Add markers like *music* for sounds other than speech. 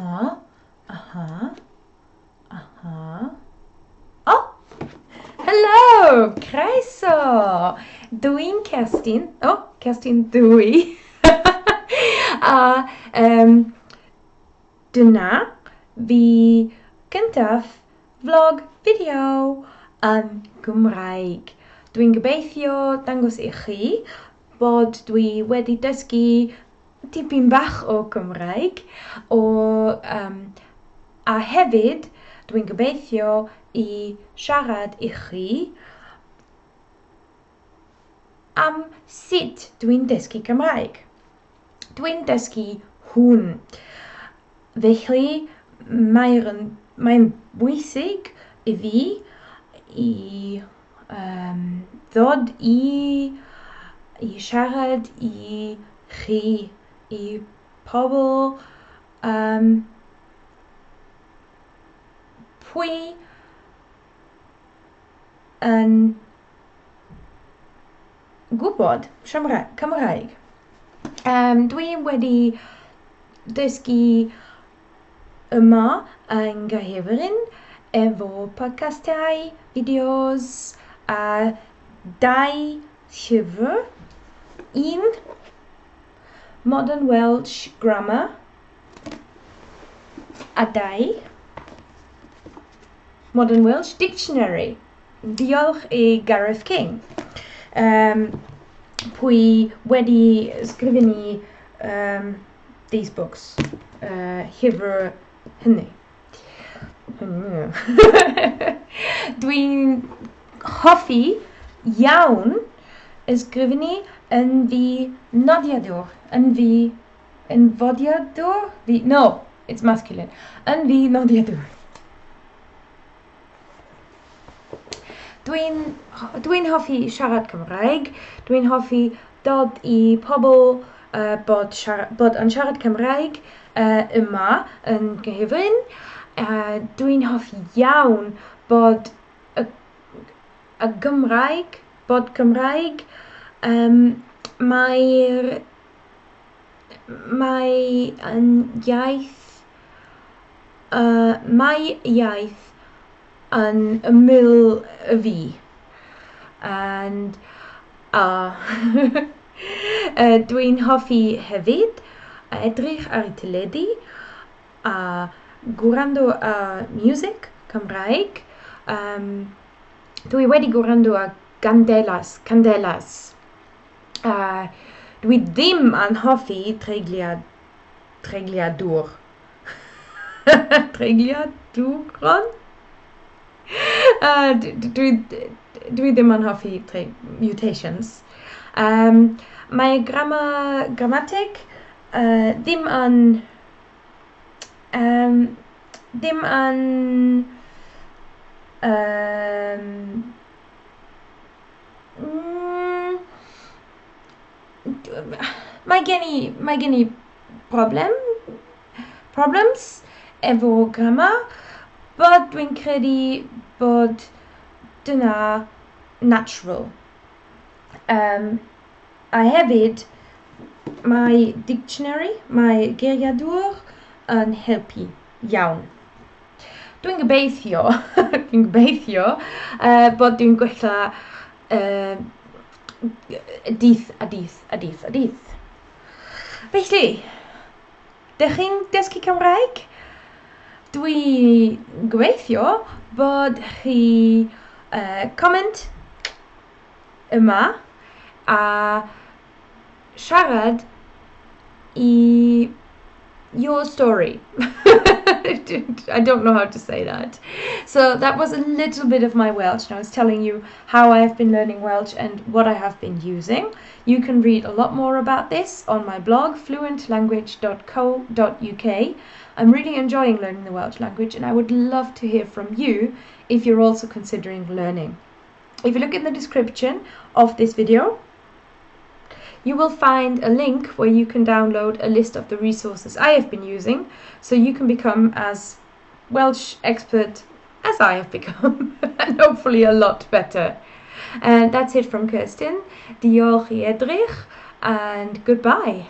Aha, aha, aha. Oh! Hello! Croeso! Dwi'n Kerstin. Oh, Kerstin dwi. *laughs* a um, dyna fi gyntaf vlog fideo yn Gymraeg. Dwi'n gobeithio dangos i chi bod dwi wedi dysgu tipyn bach o Gymraeg o, um, a hefyd dwi'n gobeithio i siarad i chi am sut dwi'n dysgu Cymraeg. Dwi'n dysgu hwn. Felly mae'n mae bwysig i fi i um, ddod i, i siarad i chi i pobl. Um, pwy yn gwybod siamra Cymraeg? Um, dwi wedi dysgu yma yn Gaerfyrrin efo podcastau, fideos a dau llyfr. Un Modern Welsh Grammar, A dau Modern Welsh Dictionary. Diolch i Gareth King. Um, pwy wedi sgrifennu um, these books uh, hyfr hynny. Dwi'n hoffi iawn ysgrifennu yn fi nodiadwr, yn fi yn fodiadwr? Fi, no, it's masculine. Yn fi nodiadwr. Dwi'n dwi hoffi siarad Cymraeg, dwi'n hoffi dod i pobl uh, bod, siarad, bod yn siarad Cymraeg uh, yma yn gyfyn. Uh, dwi'n hoffi iawn bod y, y Gymraeg, bod Cymraeg um, mae'r mae yn iaith uh, mae iaith yn ymyl y fi. And a *laughs* uh, uh, dwi'n hoffi hefyd a edrych ar y teledu a gwrando a music Cymraeg. Um, dwi wedi gwrando a gandelas candelas. Dwi ddim yn hoffi treigliad treigliadwr treigliadwron uh, dwi, dwi ddim yn mutations. Um, mae grama grammatig uh, ddim yn um, ddim yn um, mae gen i, mae gen i problem, problems efo grammar, bod dwi'n credu bod dyna natural. Um, a hefyd, mae dictionary, mae geiriadwr yn helpu iawn. Dwi'n gobeithio, *laughs* dwi'n gobeithio uh, bod dwi'n gwella uh, dydd a dydd a dydd a dydd. Felly, dych chi'n dysgu Cymraeg? Dwi gweithio bod chi uh, comment yma a siarad i your story. *laughs* I don't know how to say that. So that was a little bit of my Welsh, and I was telling you how I have been learning Welsh and what I have been using. You can read a lot more about this on my blog, fluentlanguage.co.uk. I'm really enjoying learning the Welsh language, and I would love to hear from you if you're also considering learning. If you look in the description of this video, you will find a link where you can download a list of the resources I have been using so you can become as Welsh expert as I have become *laughs* and hopefully a lot better. And that's it from Kirsten. Diolch i and goodbye.